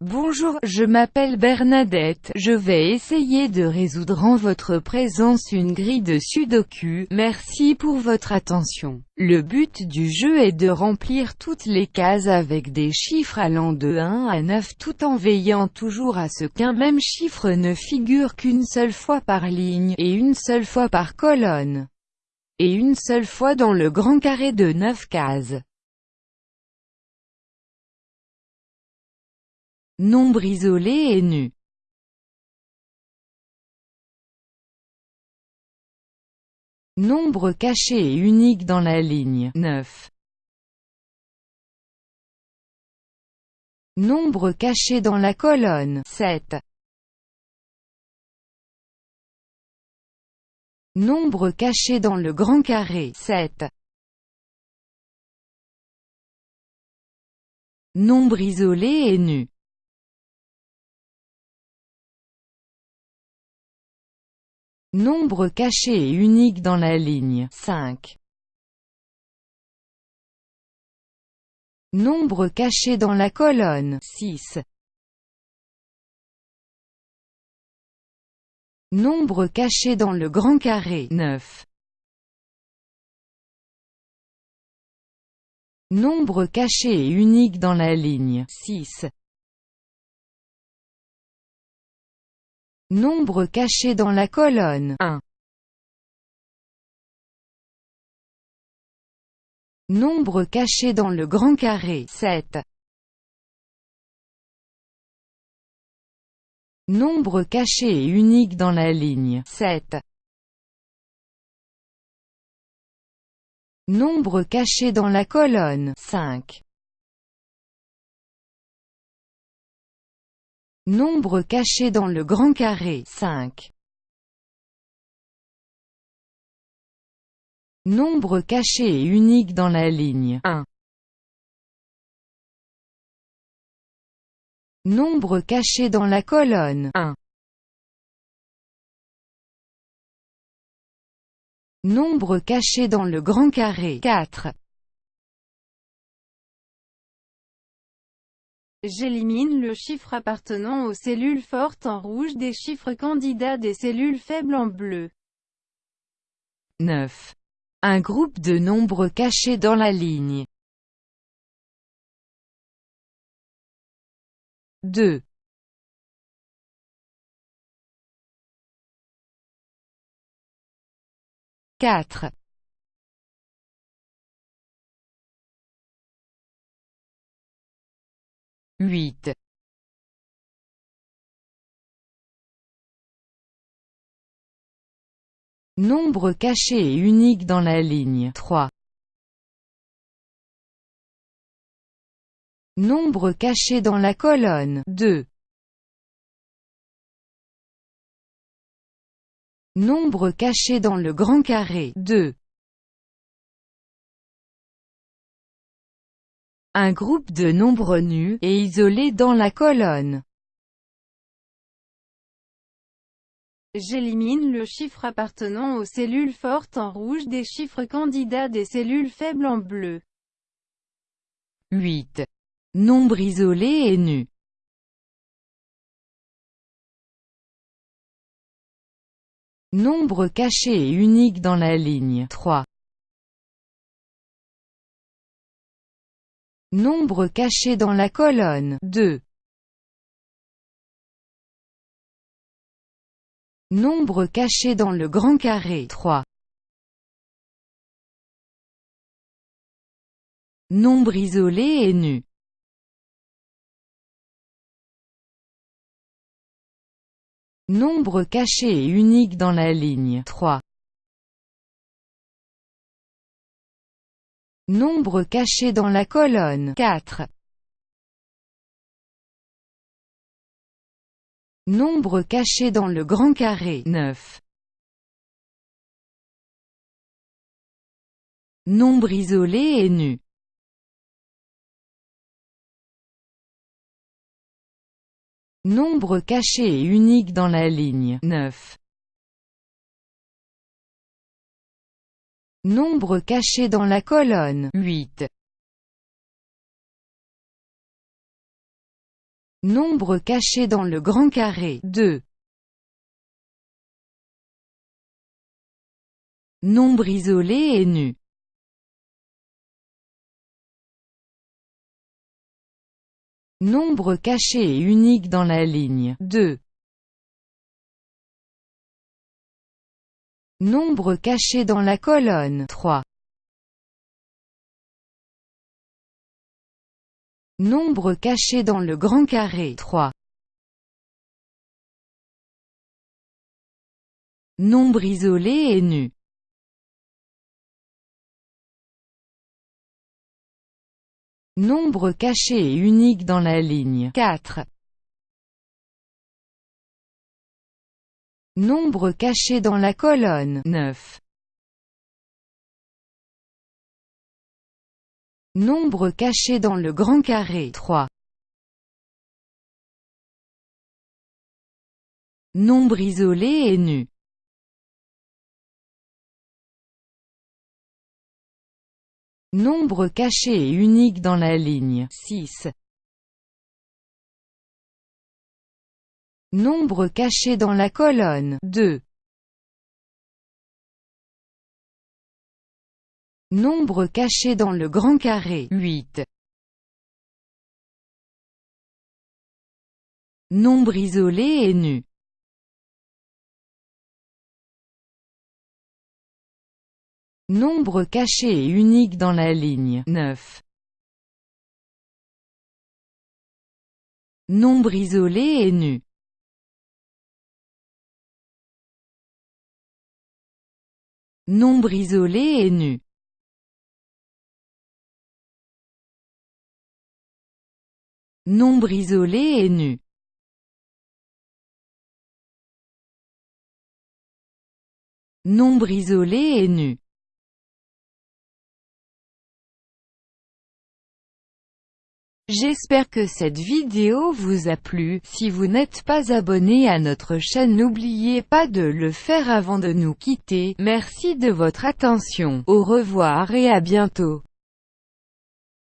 Bonjour, je m'appelle Bernadette, je vais essayer de résoudre en votre présence une grille de sudoku, merci pour votre attention. Le but du jeu est de remplir toutes les cases avec des chiffres allant de 1 à 9 tout en veillant toujours à ce qu'un même chiffre ne figure qu'une seule fois par ligne, et une seule fois par colonne, et une seule fois dans le grand carré de 9 cases. Nombre isolé et nu. Nombre caché et unique dans la ligne 9. Nombre caché dans la colonne 7. Nombre caché dans le grand carré 7. Nombre isolé et nu. Nombre caché et unique dans la ligne 5. Nombre caché dans la colonne 6. Nombre caché dans le grand carré 9. Nombre caché et unique dans la ligne 6. Nombre caché dans la colonne 1. Nombre caché dans le grand carré 7. Nombre caché et unique dans la ligne 7. Nombre caché dans la colonne 5. Nombre caché dans le grand carré 5. Nombre caché et unique dans la ligne 1. Nombre caché dans la colonne 1. Nombre caché dans le grand carré 4. J'élimine le chiffre appartenant aux cellules fortes en rouge des chiffres candidats des cellules faibles en bleu. 9. Un groupe de nombres cachés dans la ligne. 2. 4. 8. Nombre caché et unique dans la ligne 3. Nombre caché dans la colonne 2. Nombre caché dans le grand carré 2. Un groupe de nombres nus, et isolés dans la colonne. J'élimine le chiffre appartenant aux cellules fortes en rouge des chiffres candidats des cellules faibles en bleu. 8. Nombre isolé et nu. Nombre caché et unique dans la ligne 3. Nombre caché dans la colonne 2. Nombre caché dans le grand carré 3. Nombre isolé et nu. Nombre caché et unique dans la ligne 3. Nombre caché dans la colonne 4. Nombre caché dans le grand carré 9. Nombre isolé et nu. Nombre caché et unique dans la ligne 9. Nombre caché dans la colonne 8. Nombre caché dans le grand carré 2. Nombre isolé et nu. Nombre caché et unique dans la ligne 2. Nombre caché dans la colonne 3. Nombre caché dans le grand carré 3. Nombre isolé et nu. Nombre caché et unique dans la ligne 4. Nombre caché dans la colonne 9. Nombre caché dans le grand carré 3. Nombre isolé et nu. Nombre caché et unique dans la ligne 6. Nombre caché dans la colonne 2. Nombre caché dans le grand carré 8. Nombre isolé et nu. Nombre caché et unique dans la ligne 9. Nombre isolé et nu. Nombre isolé et nu. Nombre isolé et nu. Nombre isolé et nu. J'espère que cette vidéo vous a plu, si vous n'êtes pas abonné à notre chaîne n'oubliez pas de le faire avant de nous quitter, merci de votre attention, au revoir et à bientôt.